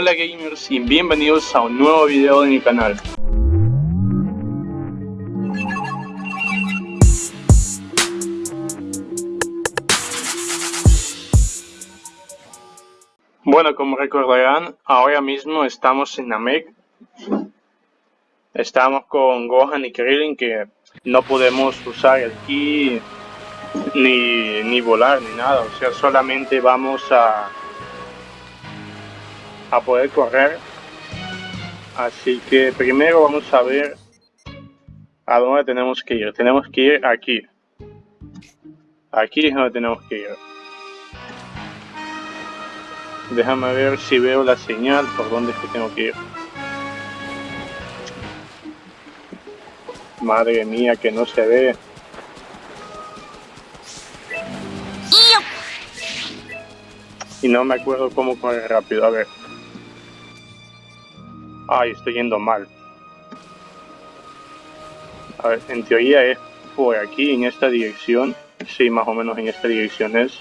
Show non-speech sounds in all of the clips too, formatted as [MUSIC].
Hola gamers y bienvenidos a un nuevo video de mi canal. Bueno, como recordarán, ahora mismo estamos en Namek. Estamos con Gohan y Krillin que no podemos usar el ki ni, ni volar ni nada. O sea, solamente vamos a, a poder correr. Así que primero vamos a ver a dónde tenemos que ir. Tenemos que ir aquí. Aquí es donde tenemos que ir. Déjame ver si veo la señal por dónde es que tengo que ir. Madre mía, que no se ve. Y no me acuerdo cómo correr rápido. A ver. Ay, estoy yendo mal. A ver, en teoría es por aquí, en esta dirección. Sí, más o menos en esta dirección es.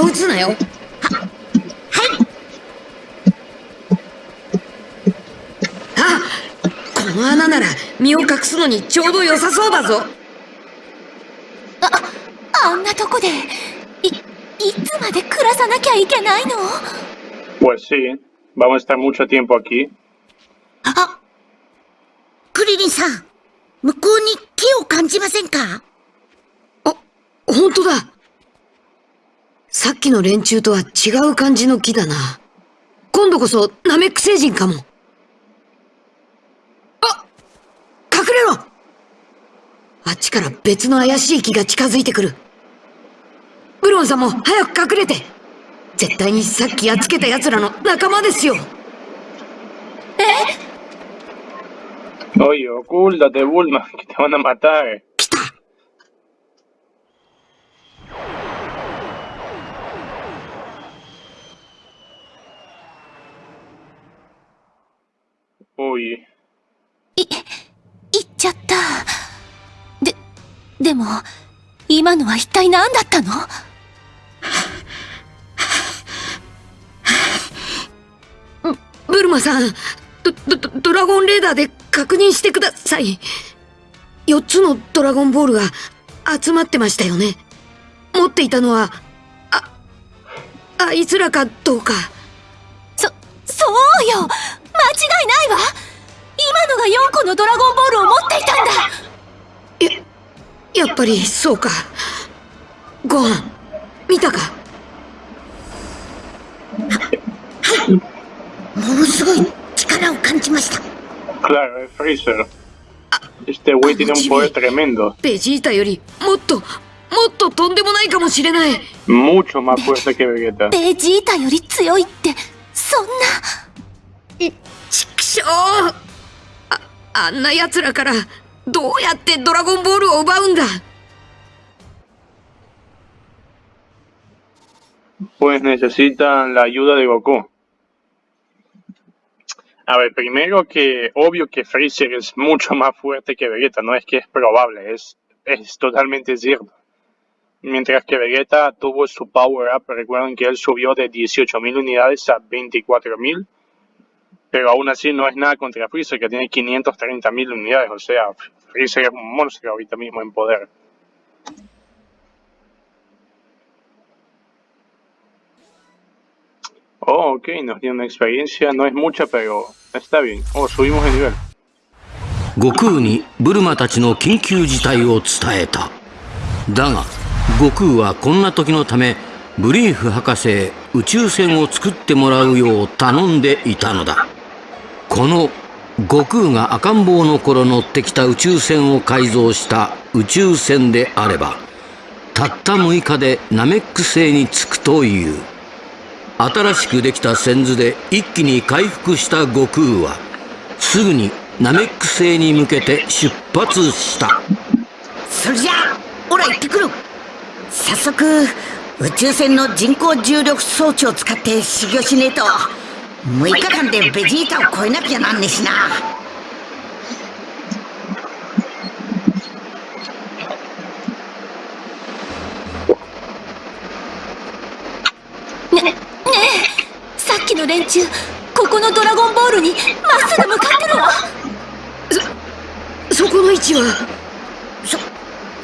気弾は撃つなよ。ははい。あこの穴なら身を隠すのにちょうど良さそうだぞ。ああんなとこでいいつまで暮らさなきゃいけないの？Pues sí, vamos a estar mucho tiempo aquí. あクリリンさん向こうに木を感じませんか？あ本当ださっきの連中とは違う感じの木だな。今度こそナメック星人かも。あ隠れろ。あっちから別の怪しい木が近づいてくる。ブロンさんも早く隠れて。絶対にさっきやっつけた奴らの仲間ですよ。Oye, ocúltate, Bulma, que te van a matar. も、今のは一体何だったの？ブルマさんドドドラゴンレーダーで確認してください。4つのドラゴンボールが集まってましたよね。持っていたのはああいつらかどうか。そ、そうよ。間違いないわ。今のが4個のドラゴンボールを持っていたんだややっぱりそうかご飯見たか？[LAUGHS] ものすごい力を感じました claro, es Freezer. Este güey tiene un poder tremendo. ベジータよりもっともっととんでもないかもしれない Mucho más fuerte que Vegeta. ベジータより強いって、そんな。畜生ああんな奴らからどうやってドラゴンボールを奪うんだ Pues necesitan la ayuda de Goku. A ver, primero que obvio que Freezer es mucho más fuerte que Vegeta, no es que es probable, es, es totalmente cierto. Mientras que Vegeta tuvo su power up, recuerden que él subió de 18.000 unidades a 24.000, pero aún así no es nada contra Freezer que tiene 530.000 unidades, o sea, Freezer es un monstro ahorita mismo en poder. Oh, ok, nos dio una experiencia, no es mucha, pero está bien. Oh, subimos de nivel. 悟空にブルマたちの緊急事態を伝えただが悟空はこんな時のためブリーフ博士へ宇宙船を作ってもらうよう頼んでいたのだこの悟空が赤ん坊の頃乗ってきた宇宙船を改造した宇宙船であればたった6日でナメック星に着くという。新しくできた線図で一気に回復した悟空はすぐにナメック星に向けて出発した。それじゃあオラ行ってくる。早速宇宙船の人工重力装置を使って修行しねえと。6日間でベジータを超えなきゃなんねえしな。ねねえ。さっきの連中ここのドラゴンボールにまっすぐ向かってるわ。そこの位置は？さ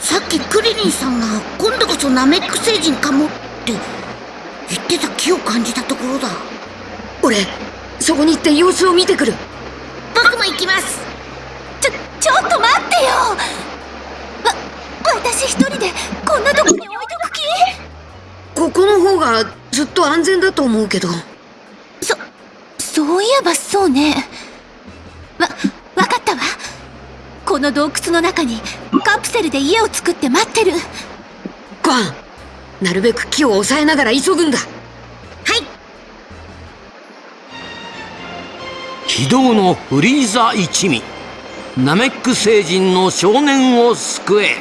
さっきクリリンさんが今度こそナメック星人かもって言ってた気を感じたところだ俺そこに行って様子を見てくる。僕も行きます。ちょちょっと待ってよ。わ私一人でこんなとこに置いとく気？ここの方がずっと安全だと思うけど。そそういえばそうね。わわかったわ。この洞窟の中にカプセルで家を作って待ってる。ゴアンなるべく木を抑えながら急ぐんだ非道のフリーザ一味。ナメック星人の少年を救え。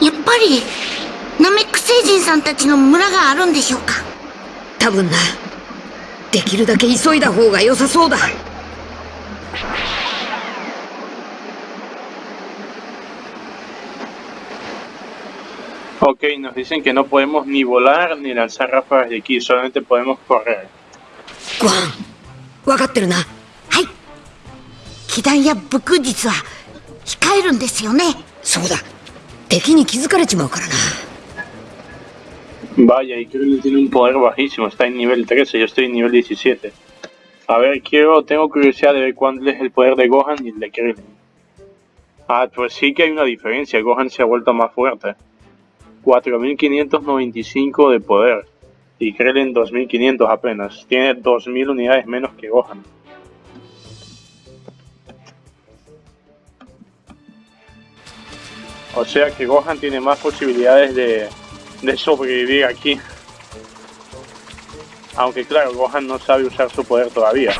やっぱりナメック星人さんたちの村があるんでしょうか？多分な。できるだけ急いだ方が良さそうだ Ok, nos dicen que no podemos ni volar ni lanzar ráfagas de aquí, solamente podemos correr. ごはん分かってるなはい気弾や武空術は控えるんですよねそうだ敵に気づかれちまうからな Vaya, y Krillin tiene un poder bajísimo, está en nivel 13, yo estoy en nivel 17. A ver, quiero, tengo curiosidad de ver cuál es el poder de Gohan y el de Krillin. Ah, pues sí que hay una diferencia, Gohan se ha vuelto más fuerte. 4595 de poder y Krillin 2500 apenas. Tiene 2000 unidades menos que Gohan. O sea que Gohan tiene más posibilidades de, de sobrevivir aquí. Aunque claro, Gohan no sabe usar su poder todavía.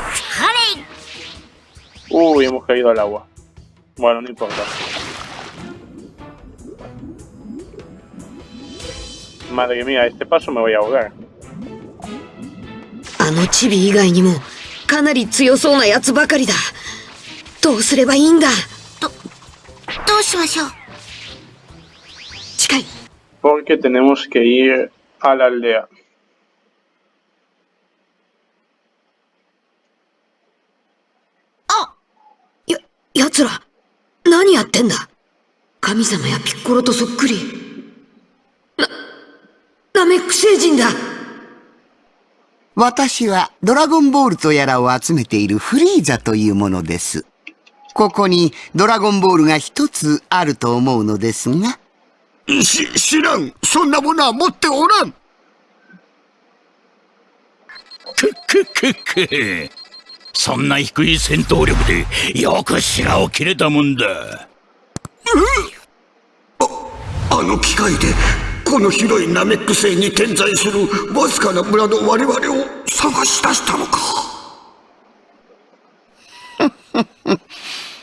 Uy, hemos caído al agua. Bueno, no importa. Madre mía, este paso me voy a ahogar. あのチビ以外にもかなり強そうなやつばかりだどうすればいいんだどどうしましょう近い Porque tenemos que ir a la aldea. あや奴ら何やってんだ神様やピッコロとそっくりなナメッだ私はドラゴンボールとやらを集めているフリーザというものです。ここにドラゴンボールが一つあると思うのですが。し、知らん。そんなものは持っておらん。くくくく。そんな低い戦闘力でよく白を切れたもんだ。あ、あの機械でこの広いナメック星に点在するわずかな村の我々を探し出したのか。[LAUGHS]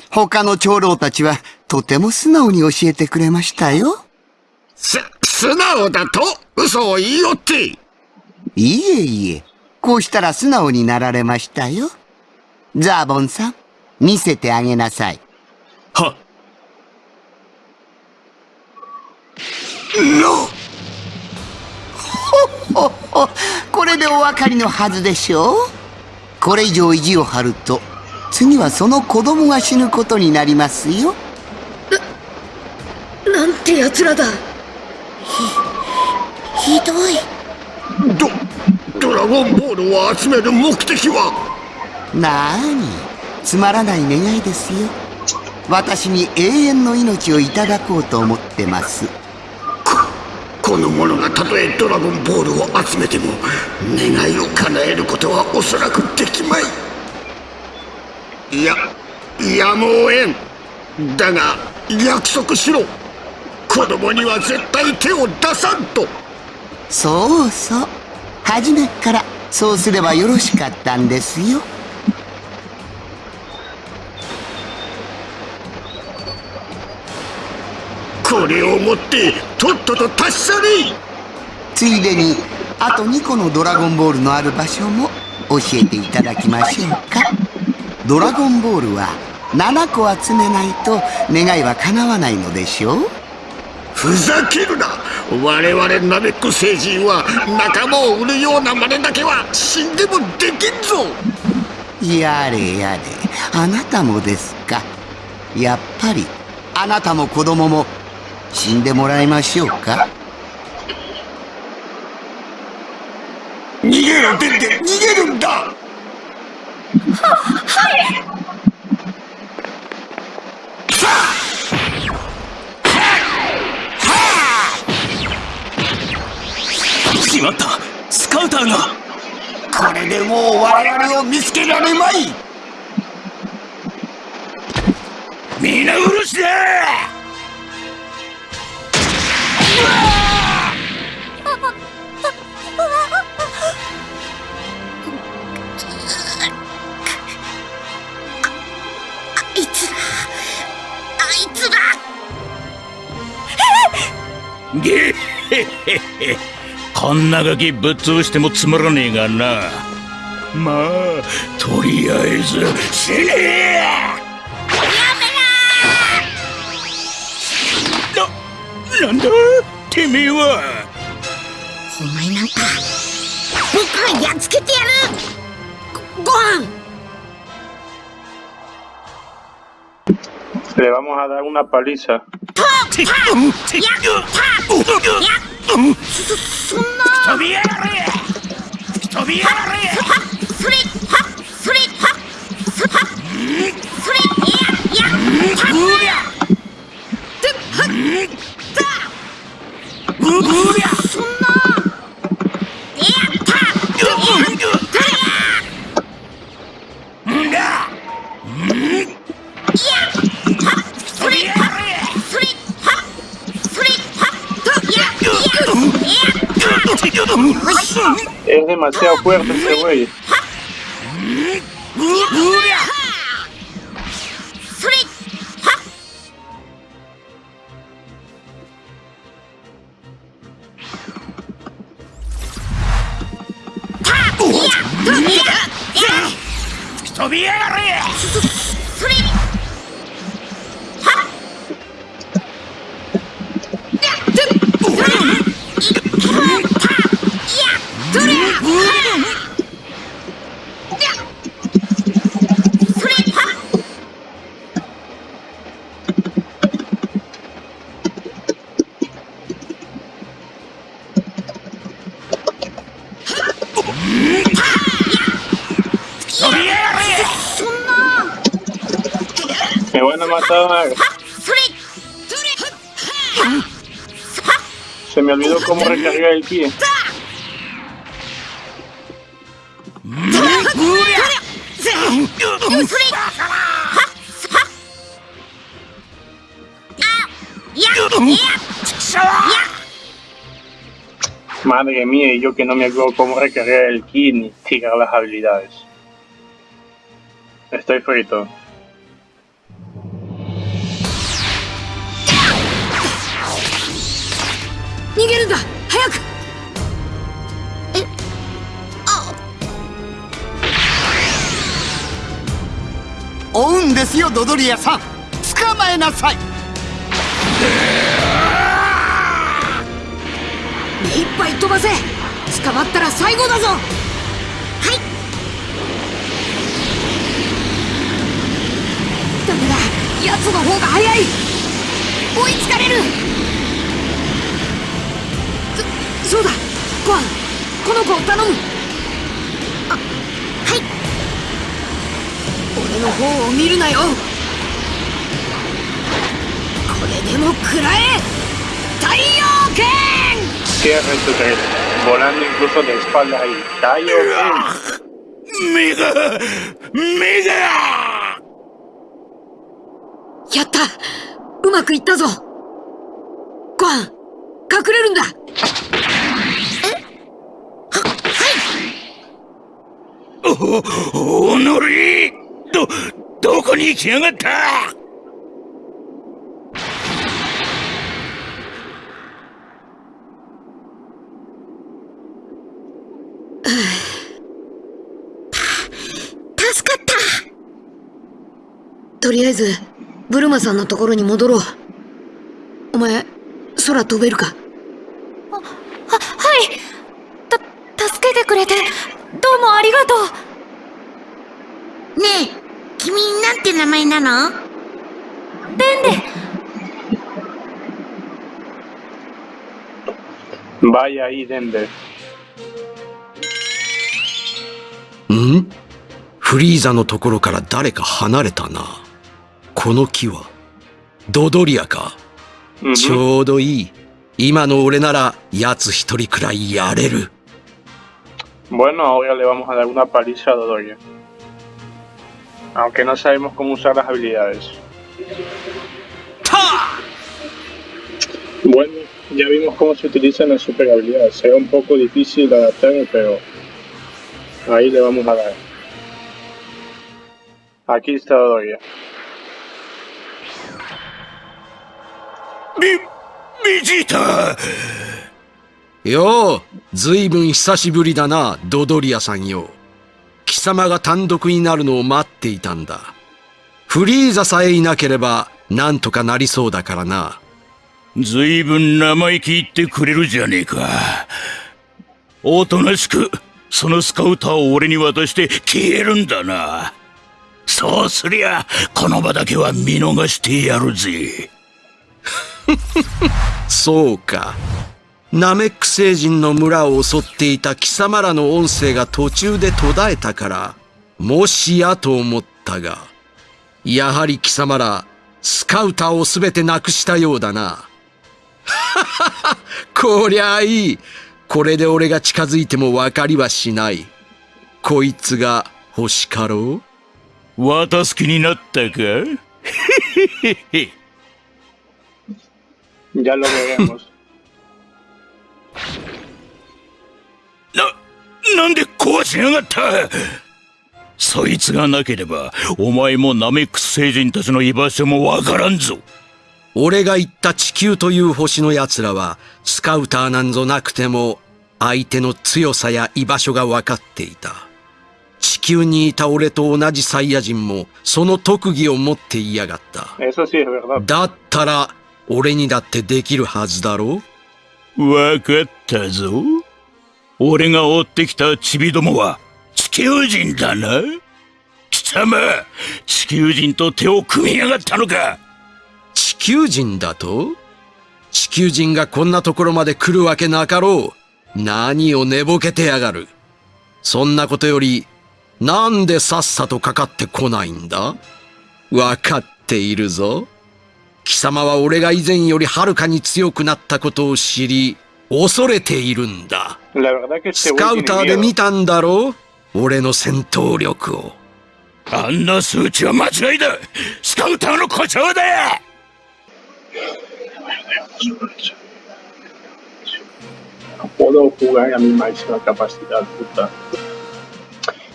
他の長老たちはとても素直に教えてくれましたよ。す、素直だと嘘を言いよって。いえいえ、こうしたら素直になられましたよ。ザーボンさん、見せてあげなさい。はのほほこれでお分かりのはずでしょう？これ以上意地を張ると次はその子供が死ぬことになりますよ。なんて奴らだ。ひひどい。ド、ドラゴンボールを集める目的は？なーに？つまらない願いですよ。私に永遠の命をいただこうと思ってますこの者がたとえドラゴンボールを集めても願いを叶えることはおそらくできまい。いややむをえん。だが約束しろ。子供には絶対手を出さんと。そうそう。初めからそうすればよろしかったんですよ。これを持ってとっとと立ち去れついでにあと2個のドラゴンボールのある場所も教えていただきましょうか。ドラゴンボールは7個集めないと願いは叶わないのでしょう？ふざけるな。我々ナメック星人は仲間を売るような真似だけは死んでもできんぞ。やれやれ。あなたもですか。やっぱりあなたも子供も死んでもらいましょうか？逃げろデンデン逃げるんだ！しまったスカウターがこれでもう我々を見つけられまい皆殺しだあいつらあいつらゲッヘッヘッヘこんなガキぶっ潰してもつまらねえがなまあとりあえず死ねえやめななんだてめえはお前なんか僕がやっつけてやるごご飯 Le vamos a dar una paliza. Es demasiado fuerte este güey. me mataban. Se me olvidó cómo recargar el pie. Madre mía, y yo que no me acuerdo cómo recargar el ki ni tirar las habilidades. Estoy frito. 逃げるんだ。早く。追うんですよドドリアさん。捕まえなさい。目いっぱい飛ばせ。捕まったら最後だぞ。はい。ダメだ。奴の方が早い。追いつかれるそそうだ。ゴアンこの子を頼む。あはい。俺の方を見るなよ。これでも食らえ。太陽剣 Cierra tu tren, volando incluso de espaldas ahí. Tallo, ven. 目が目がやった。うまくいったぞ。ゴアン隠れるんだえははいおおのりどどこに行きやがったた助かったとりあえず、ブルマさんのところに戻ろう。お前、空飛べるかあは、はいた、助けてくれて、もありがとうねえ、君なんて名前なの？デンデ Vaya ahí, Denver. ん？フリーザのところから誰か離れたな。この木は、ドドリアか。ちょうどいい。今の俺なら、奴一人くらいやれる。Bueno, ahora le vamos a dar una paliza a Dodoria. Aunque no sabemos cómo usar las habilidades. Bueno, ya vimos cómo se utilizan las super habilidades. Será un poco difícil de adaptar, pero ahí le vamos a dar. Aquí está Dodoria. ¡Mi... ¡Millita! よう、ずいぶん久しぶりだな、ドドリアさんよ。貴様が単独になるのを待っていたんだ。フリーザさえいなければ、なんとかなりそうだからな。ずいぶん生意気言ってくれるじゃねえかおとなしくそのスカウターを俺に渡して消えるんだなそうすりゃこの場だけは見逃してやるぜ [LAUGHS] そうか。ナメック星人の村を襲っていた貴様らの音声が途中で途絶えたから、もしやと思ったが、やはり貴様ら、スカウターをすべてなくしたようだな。はははこりゃあいい。これで俺が近づいてもわかりはしない。こいつが欲しかろ？う渡す気になったか？Ya lo veremos. な、なんで壊しやがった？そいつがなければ、お前もナメックス星人たちの居場所もわからんぞ。俺が言った地球という星の奴らは、スカウターなんぞなくても、相手の強さや居場所が分かっていた。地球にいた俺と同じサイヤ人も、その特技を持っていやがった。だったら、俺にだってできるはずだろわかったぞ。俺が追ってきたチビどもは地球人だな。貴様、地球人と手を組みやがったのか地球人だと？地球人がこんなところまで来るわけなかろう。何を寝ぼけてやがる。そんなことより、なんでさっさとかかってこないんだ？わかっているぞ。貴様は俺が以前よりはるかに強くなったことを知り、恐れているんだ。スカウターで見たんだろう？俺の戦闘力を。あんな数値は間違いだスカウターの誇張だ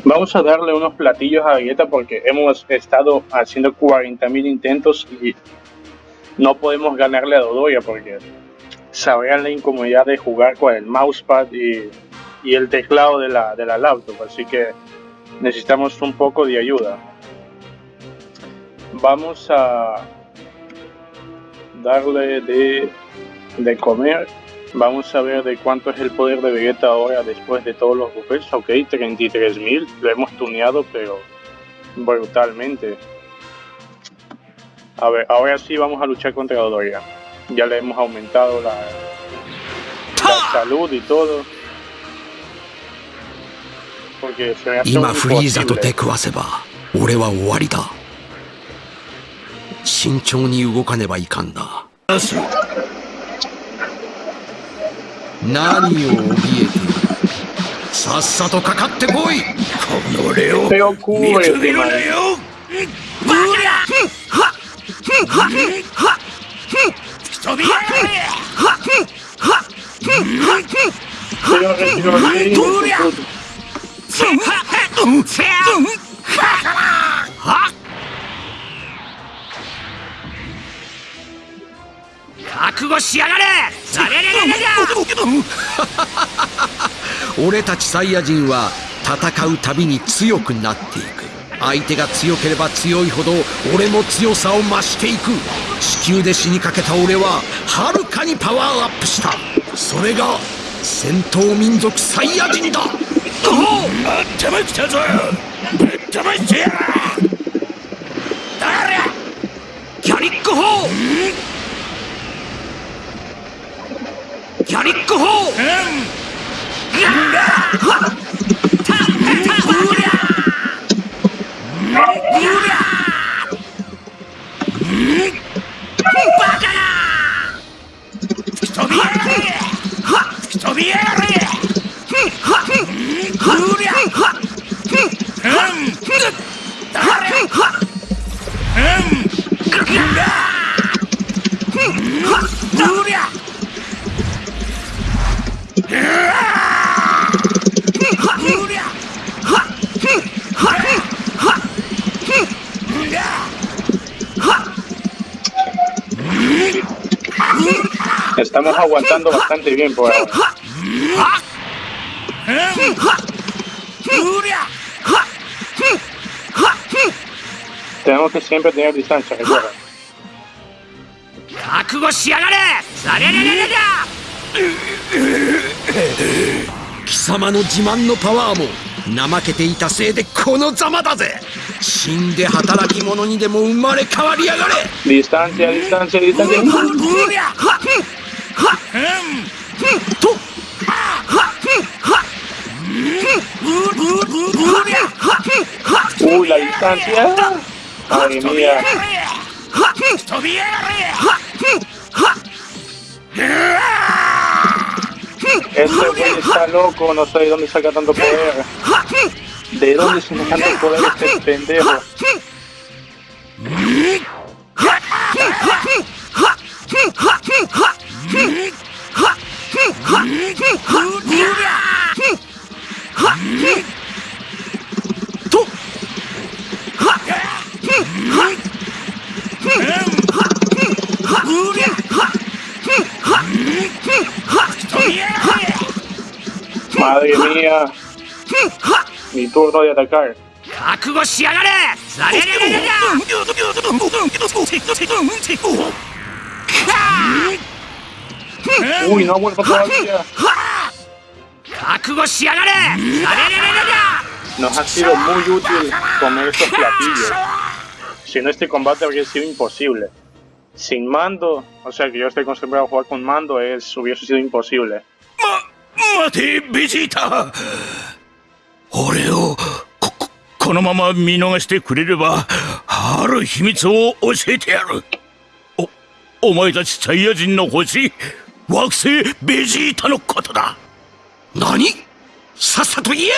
Vamos a darle unos をあげた no podemos ganarle a Dodoya porque sabrán la incomodidad de jugar con el mousepad y, y el teclado de la, de la laptop, así que necesitamos un poco de ayuda. Vamos a darle de, de comer Vamos a ver de cuánto es el poder de Vegeta ahora después de todos los buffets. Ok, 33.000. Lo hemos tuneado, pero brutalmente A ver, ahora sí vamos a luchar contra Dodoria. Ya le hemos aumentado la, la salud y todo. Porque se me hace 今フリーザと imposible. 出くわせば俺は終わりだ慎重に動かねばいかんな何を怯えているさっさとかかってこいこのレオ Pero 見 cubre, くびるなよバカ 覚悟しやがれ俺たちサイヤ人は戦うたびに強くなっていく。相手が強ければ強いほど俺も強さを増していく。地球で死にかけた俺ははるかにパワーアップした。それが戦闘民族サイヤ人だ。頭きたぞ。ぶっ飛ばしてやキャリック砲。キャリック砲飛びやがれ飛びやれ Estamos aguantando bastante bien por ahora. うりゃ Tenemos que siempre tener distancia, recuerda. 覚悟しやがれザレレレレレ貴様の自慢のパワーも怠けていたせいでこのざまだぜ死んで働き者にでも生まれ変わりやがれ Distancia, distancia, distancia. うりゃと distancia. Madre mía. Este güey está loco, no sé de dónde saca tanto poder. ¿De dónde se me tanto poder este pendejo? Mi turno de atacar. 覚悟しやがれザレレレレレ Uy, no ha vuelto todavía. 覚悟しやがれザレレレレレ Nos ha sido muy útil comer estos platillos. Si no, este combate habría sido imposible. Sin mando, o sea que yo estoy acostumbrado a jugar con mando, es, hubiese sido imposible. ま待てベジータ俺をこここのまま見逃してくれればある秘密を教えてやる。おお前たちサイヤ人の星惑星ベジータのことだ。何？さっさと言え！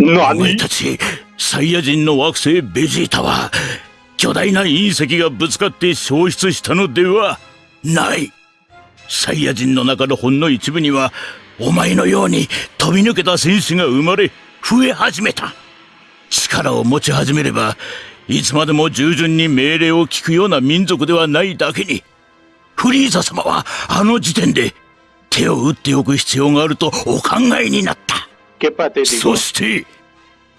お前 ¡No, たちサイヤ人の惑星ベジータは巨大な隕石がぶつかって消失したのではない。サイヤ人の中のほんの一部にはお前のように飛び抜けた戦士が生まれ増え始めた。力を持ち始めればいつまでも従順に命令を聞くような民族ではないだけにフリーザ様はあの時点で手を打っておく必要があるとお考えになった.そして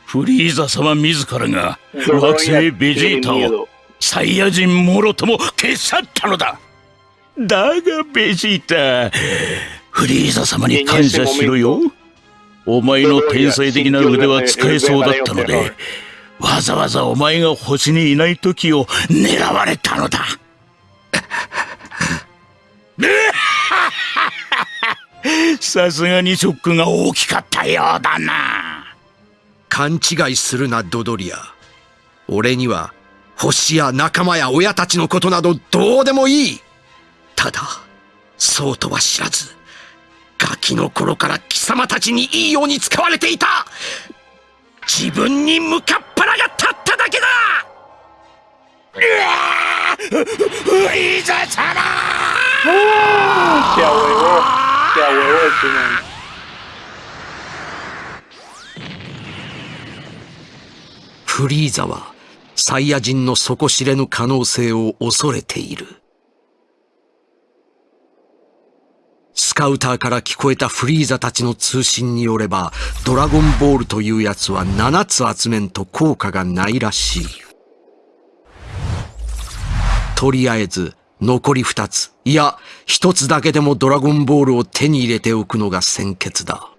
フリーザ様自らが惑星ベジータをサイヤ人もろとも消し去ったのだ。だがベジータフリーザ様に感謝しろよお前の天才的な腕は使えそうだったのでわざわざお前が星にいない時を狙われたのだ。さすがにショックが大きかったようだな。勘違いするなドドリア。俺には星や仲間や親たちのことなどどうでもいい。ただそうとは知らず。ガキの頃から貴様たちにいいように使われていた自分に向かっ腹が立っただけだフリーザ様 ¡Se ahuevó! ¡Se ahuevó el final! フリーザはサイヤ人の底知れぬ可能性を恐れている。スカウターから聞こえたフリーザたちの通信によれば、ドラゴンボールというやつは7つ集めんと効果がないらしい。とりあえず、残り2つ、いや、1つだけでもドラゴンボールを手に入れておくのが先決だ。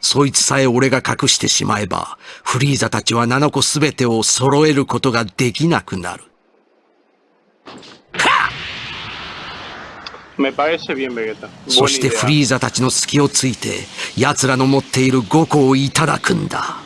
そいつさえ俺が隠してしまえば、フリーザたちは7個すべてを揃えることができなくなる。Me parece bien, Vegeta. そして.フリーザたちの隙をついて、奴らの持っている5個をいただくんだ。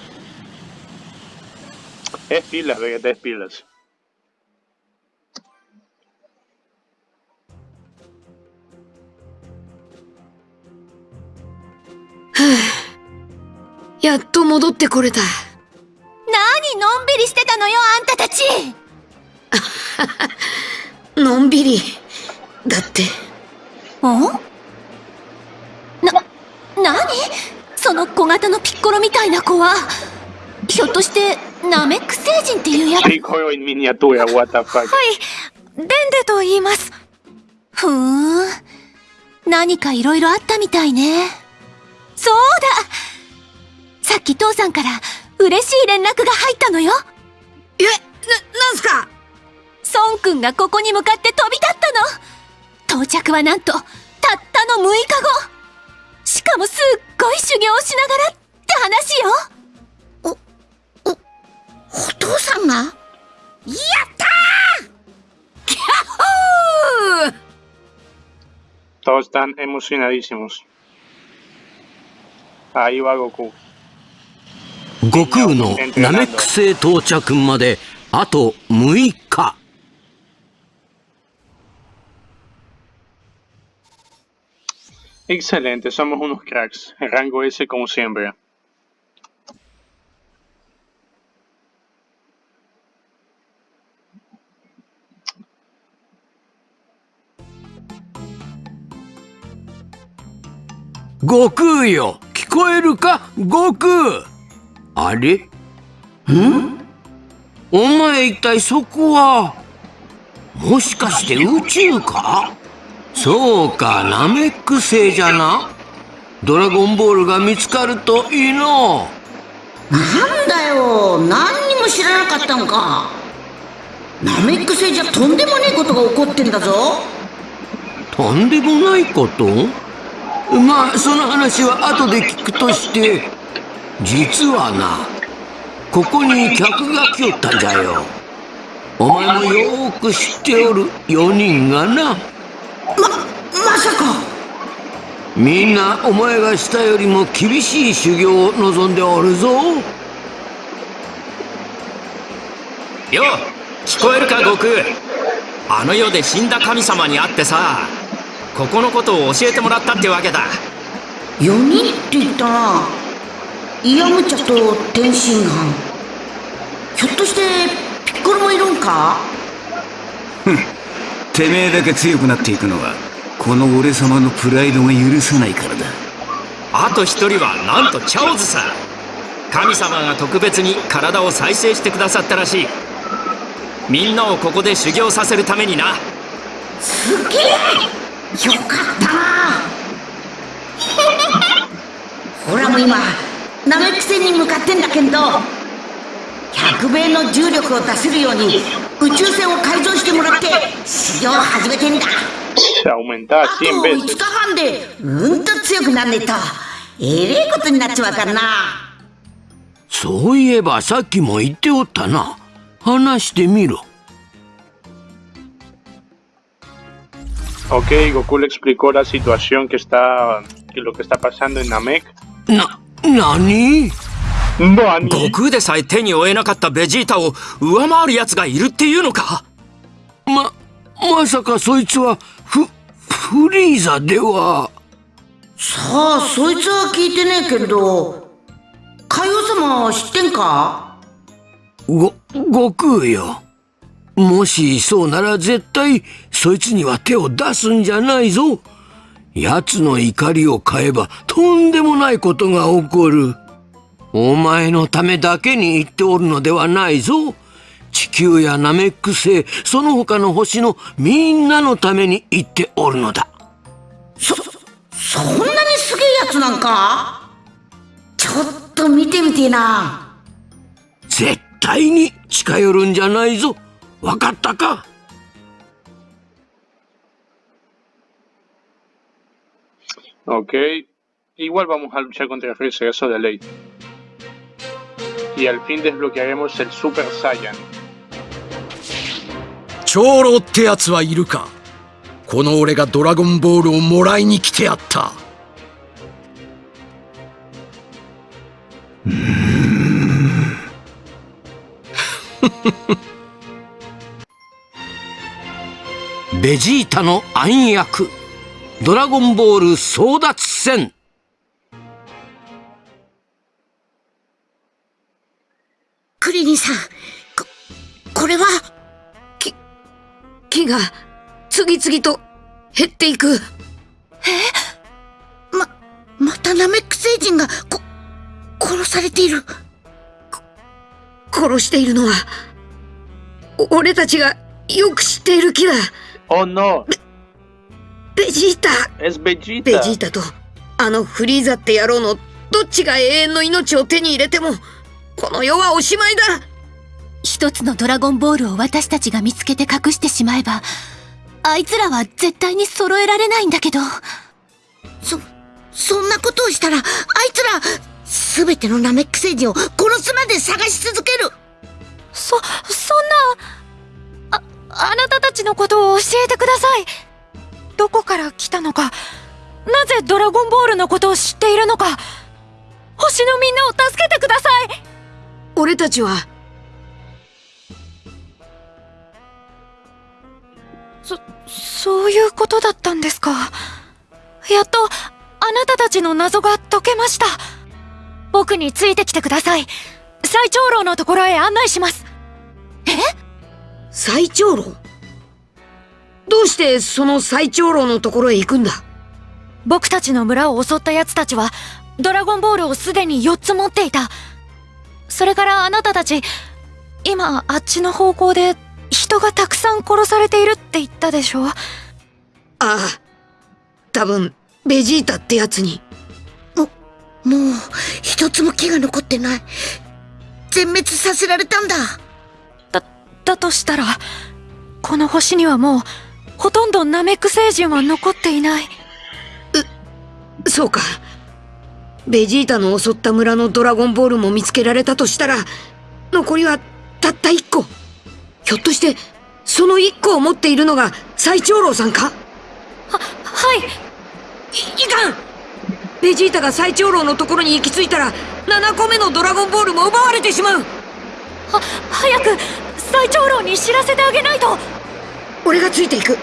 やっと戻ってこれた。何のんびりしてたのよあんたたちのんびり。だって、おな、なにその小型のピッコロみたいな子は？ひょっとしてナメック星人っていうやつ？the fuck？デンデと言います。ふーん。何かいろいろあったみたいね。そうだ。さっき父さんから嬉しい連絡が入ったのよ。え、な、なんすか？孫くんがここに向かって飛び立ったの到着はなんとたったの6日後。しかもすっごい修行をしながらって話よ。お父さんが？やったー！キャッホー！Todos están emocionadísimos. Ahí va Goku. 悟空のナメック星到着まであと6日 Excelente, somos unos cracks. Rango S como siempre. 悟空よ聞こえるか悟空あれんお前一体そこはもしかして宇宙かそうかナメック星じゃな。ドラゴンボールが見つかるといいの。なんだよ。何にも知らなかったのか。ナメック星じゃとんでもねえことが起こってんだぞ。とんでもないこと？まあその話は後で聞くとして実はなここに客が来よったんじゃよ。お前もよーく知っておる4人がなままさか。みんなお前がしたよりも厳しい修行を望んでおるぞ。よ聞こえるか悟空。あの世で死んだ神様に会ってさここのことを教えてもらったってわけだ。4人って言ったな。イヤムチャと天津飯。ひょっとしてピッコロもいるんか？てめえだけ強くなっていくのはこの俺様のプライドが許さないからだ。あと一人はなんとチャオズさ神様が特別に体を再生してくださったらしい。みんなをここで修行させるためにな。すげえ！よかった！[LAUGHS] なほらもう今ナメック星に向かってんだけど100倍の重力を出せるように宇宙船を改造してもらって修行を始めてんだあと100 5 veces. 日半でうんと強くなんねえとえれえことになっちまうからなそういえばさっきも言っておったな話してみろ Ok, Goku le explicó la situación que está, que lo que está pasando en Namek. な何 Nani. 悟空でさえ手に負えなかったベジータを上回る奴がいるっていうのかままさかそいつはフフリーザではさあそいつは聞いてねえけど海王様は知ってんかご悟空よもしそうなら絶対そいつには手を出すんじゃないぞ奴の怒りを買えばとんでもないことが起こるお前のためだけに言っておるのではないぞ。地球やナメック星、その他の星のみんなのために言っておるのだ。そ、そんなにすげえやつなんか？ちょっと見てみてえな。絶対に近寄るんじゃないぞ。わかったか？Ok. Igual vamos a luchar contra Freezer, eso de ley. Y al fin desbloquearemos el Super Saiyan. 長老ってやつはいるかこの俺がドラゴンボールをもらいに来てやったベジータの暗躍ドラゴンボール争奪戦クリリンさん、こ、これはき、木が次々と減っていく。ま、またナメック星人が、こ、殺されている。殺しているのは、お俺たちがよく知っている木だ。Oh no, ベジータ es Vegeta. ベジータとあのフリーザって野郎のどっちが永遠の命を手に入れてもこの世はおしまいだ一つのドラゴンボールを私たちが見つけて隠してしまえば、あいつらは絶対に揃えられないんだけど。そ、そんなことをしたら、あいつら、すべてのナメック星人を殺すまで探し続けるそ、そんな、あ、あなたたちのことを教えてください。どこから来たのか、なぜドラゴンボールのことを知っているのか、星のみんなを助けてください俺たちはそ、そういうことだったんですか？やっと、あなたたちの謎が解けました。僕についてきてください。最長老のところへ案内します。最長老？どうしてその最長老のところへ行くんだ？僕たちの村を襲った奴たちは、ドラゴンボールをすでに4つ持っていた。それからあなたたち、今、あっちの方向で、人がたくさん殺されているって言ったでしょ？ああ多分ベジータってやつにもう、一つも木が残ってない。全滅させられたんだ。だ、だとしたら、この星にはもう、ほとんどナメック星人は残っていない。そうかベジータの襲った村のドラゴンボールも見つけられたとしたら残りはたった1個。ひょっとしてその1個を持っているのが最長老さんか？は、はい。いいかん！ベジータが最長老のところに行き着いたら7個目のドラゴンボールも奪われてしまう！は、早く、最長老に知らせてあげないと。俺がついていく。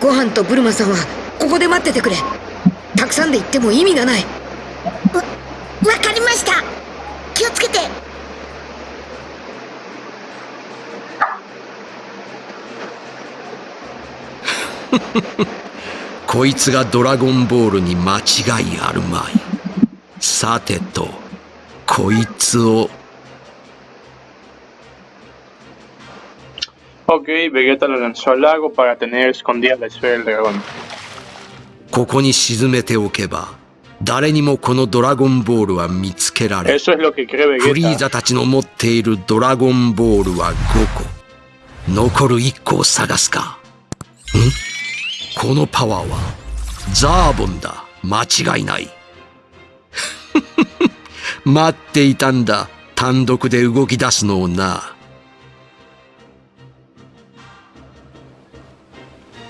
ご飯とブルマさんはここで待っててくれ。たくさんで行っても意味がないわ、わかりました。気をつけて。こいつがドラゴンボールに間違いあるまいさてとこいつを Ok, Vegeta lo lanzó al lago para tener escondida la esfera del dragón. ここに沈めておけば誰にもこのドラゴンボールは見つけられフリー.ザたちの持っているドラゴンボールは5個。残る1個を探すか。ん？このパワーはザーボンだ。間違いない。[LAUGHS] 待っていたんだ。単独で動き出すのをな。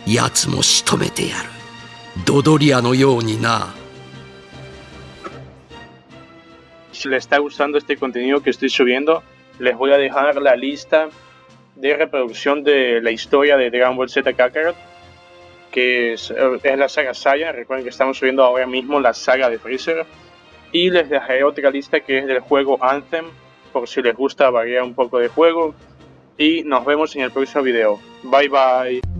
奴も仕留めてやる。ドドリアのようにな Si les está gustando este contenido que estoy subiendo, les voy a dejar la lista de reproducción de la historia de Dragon Ball Z Kakarot, que es, eh, es la saga Saiyan. Recuerden que estamos subiendo ahora mismo la saga de Freezer. Y les dejaré otra lista que es del juego Anthem, por si les gusta variar un poco de juego. Y nos vemos en el próximo video. Bye bye.